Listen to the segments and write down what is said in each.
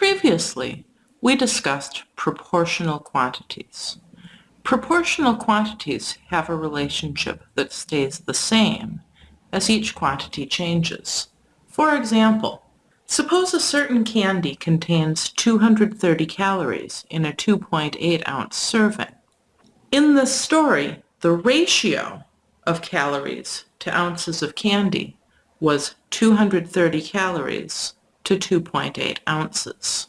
Previously, we discussed proportional quantities. Proportional quantities have a relationship that stays the same as each quantity changes. For example, suppose a certain candy contains 230 calories in a 2.8 ounce serving. In this story, the ratio of calories to ounces of candy was 230 calories to 2.8 ounces.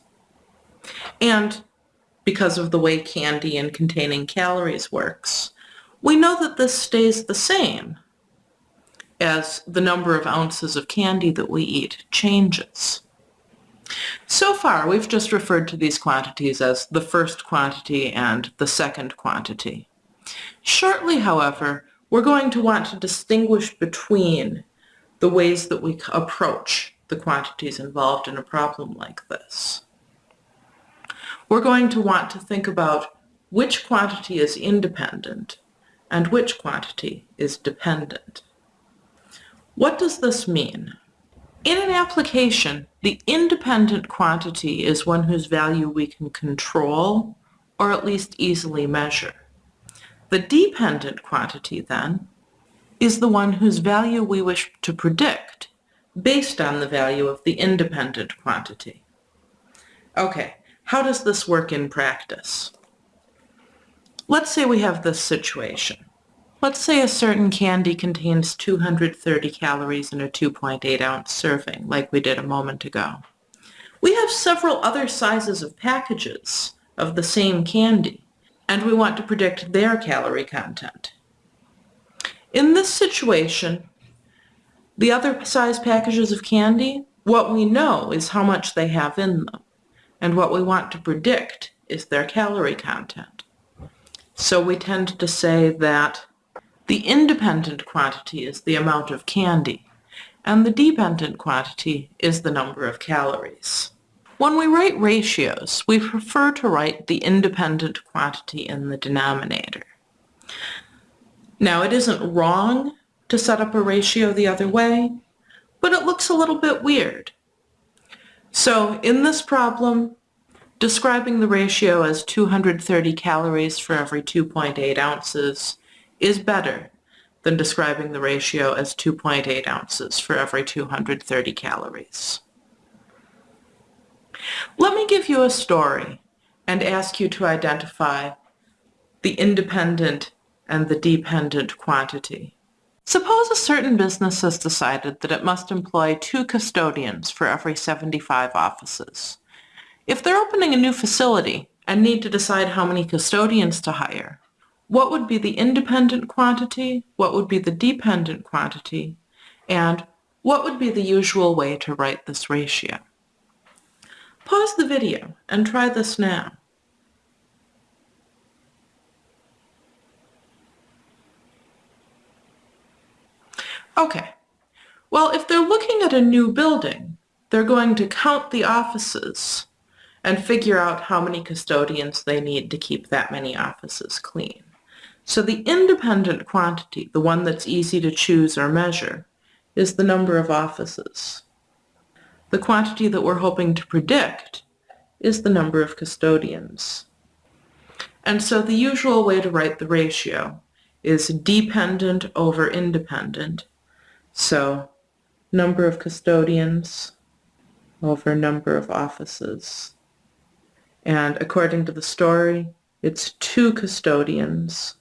And because of the way candy and containing calories works, we know that this stays the same as the number of ounces of candy that we eat changes. So far, we've just referred to these quantities as the first quantity and the second quantity. Shortly, however, we're going to want to distinguish between the ways that we approach the quantities involved in a problem like this. We're going to want to think about which quantity is independent and which quantity is dependent. What does this mean? In an application, the independent quantity is one whose value we can control or at least easily measure. The dependent quantity, then, is the one whose value we wish to predict based on the value of the independent quantity. Okay, how does this work in practice? Let's say we have this situation. Let's say a certain candy contains 230 calories in a 2.8 ounce serving, like we did a moment ago. We have several other sizes of packages of the same candy and we want to predict their calorie content. In this situation, the other size packages of candy, what we know is how much they have in them, and what we want to predict is their calorie content. So we tend to say that the independent quantity is the amount of candy, and the dependent quantity is the number of calories. When we write ratios, we prefer to write the independent quantity in the denominator. Now, it isn't wrong to set up a ratio the other way, but it looks a little bit weird. So in this problem, describing the ratio as 230 calories for every 2.8 ounces is better than describing the ratio as 2.8 ounces for every 230 calories. Let me give you a story and ask you to identify the independent and the dependent quantity. Suppose a certain business has decided that it must employ two custodians for every 75 offices. If they're opening a new facility and need to decide how many custodians to hire, what would be the independent quantity, what would be the dependent quantity, and what would be the usual way to write this ratio? Pause the video and try this now. Okay, well if they're looking at a new building, they're going to count the offices and figure out how many custodians they need to keep that many offices clean. So the independent quantity, the one that's easy to choose or measure, is the number of offices. The quantity that we're hoping to predict is the number of custodians. And so the usual way to write the ratio is dependent over independent. So number of custodians over number of offices. And according to the story, it's two custodians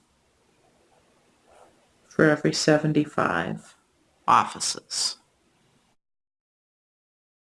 for every 75 offices.